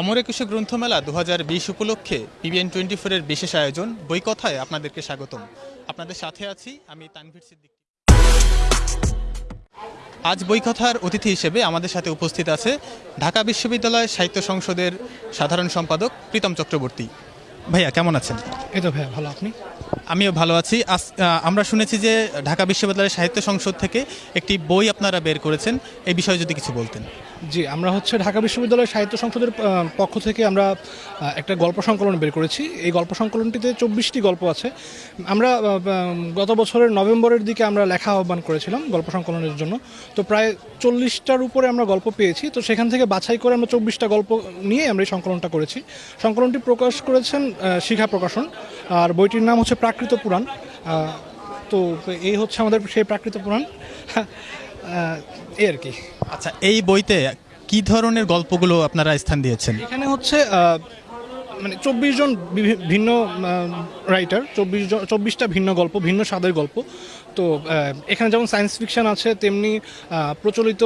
অমর একুশে গ্রন্থমেলা দু হাজার বিশ উপলক্ষে পিবিএন টোয়েন্টি ফোরের বিশেষ আয়োজন। বই কথায় আপনাদেরকে স্বাগতম। আপনাদের সাথে আছি আমি তানভীর সিদ্দিক। আজ বই কথার অতিথি হিসেবে আমাদের সাথে উপস্থিত আছে ঢাকা বিশ্ববিদ্যালয় সাহিত্য সংসদের সাধারণ সম্পাদক প্রীতম চক্রবর্তী। ভাইয়া কেমন আছেন? এই তো ভাইয়া ভালো। আপনি? আমিও ভালো আছি। আজ আমরা শুনেছি যে ঢাকা বিশ্ববিদ্যালয়ের সাহিত্য সংসদ থেকে একটি বই আপনারা বের করেছেন। এই বিষয়ে যদি কিছু বলতেন। জি আমরা হচ্ছে ঢাকা বিশ্ববিদ্যালয় সাহিত্য সংসদের পক্ষ থেকে আমরা একটা গল্প সংকলন বের করেছি। এই গল্প সংকলনটিতে চব্বিশটি গল্প আছে। আমরা গত বছরের নভেম্বরের দিকে আমরা লেখা আহ্বান করেছিলাম গল্প সংকলনের জন্য। তো প্রায় চল্লিশটার উপরে আমরা গল্প পেয়েছি। তো সেখান থেকে বাছাই করে আমরা চব্বিশটা গল্প নিয়ে আমরা এই সংকলনটা করেছি। সংকলনটি প্রকাশ করেছেন শিখা প্রকাশন। আর বইটির নাম হচ্ছে প্রাকৃত পুরাণ। তো এই হচ্ছে আমাদের সেই প্রাকৃত পুরাণ। এই আর কি। আচ্ছা এই বইতে কি ধরনের গল্পগুলো আপনারা স্থান দিয়েছেন? এখানে হচ্ছে মানে চব্বিশ জন ভিন্ন রাইটার চব্বিশ জন চব্বিশটা ভিন্ন গল্প, ভিন্ন স্বাদের গল্প। তো এখানে যেমন সায়েন্স ফিকশন আছে, তেমনি প্রচলিত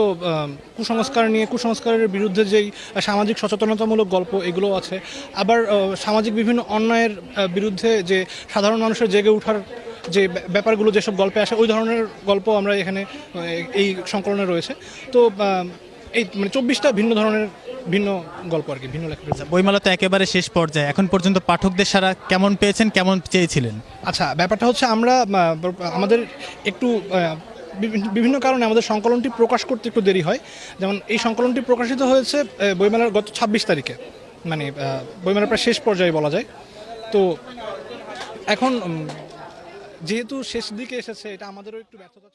কুসংস্কার নিয়ে, কুসংস্কারের বিরুদ্ধে যেই সামাজিক সচেতনতামূলক গল্প এগুলো আছে। আবার সামাজিক বিভিন্ন অন্যায়ের বিরুদ্ধে যে সাধারণ মানুষের জেগে ওঠার যে ব্যাপারগুলো, যেসব গল্পে আসে, ওই ধরনের গল্প আমরা এখানে এই সংকলনে রয়েছে। তো এই মানে চব্বিশটা ভিন্ন ধরনের ভিন্ন গল্প আর কি ভিন্ন লেখা রয়েছে। বইমেলা তো একেবারে শেষ পর্যায়ে। এখন পর্যন্ত পাঠকদের সারা কেমন পেয়েছেন কেমন চেয়েছিলেন? আচ্ছা ব্যাপারটা হচ্ছে আমরা আমাদের একটু বিভিন্ন কারণে আমাদের সংকলনটি প্রকাশ করতে একটু দেরি হয়। যেমন এই সংকলনটি প্রকাশিত হয়েছে বইমেলার গত ছাব্বিশ তারিখে। মানে বইমেলার প্রায় শেষ পর্যায়ে বলা যায়। তো এখন যেহেতু শেষ দিকে এসেছে এটা আমাদেরও একটু ব্যর্থতা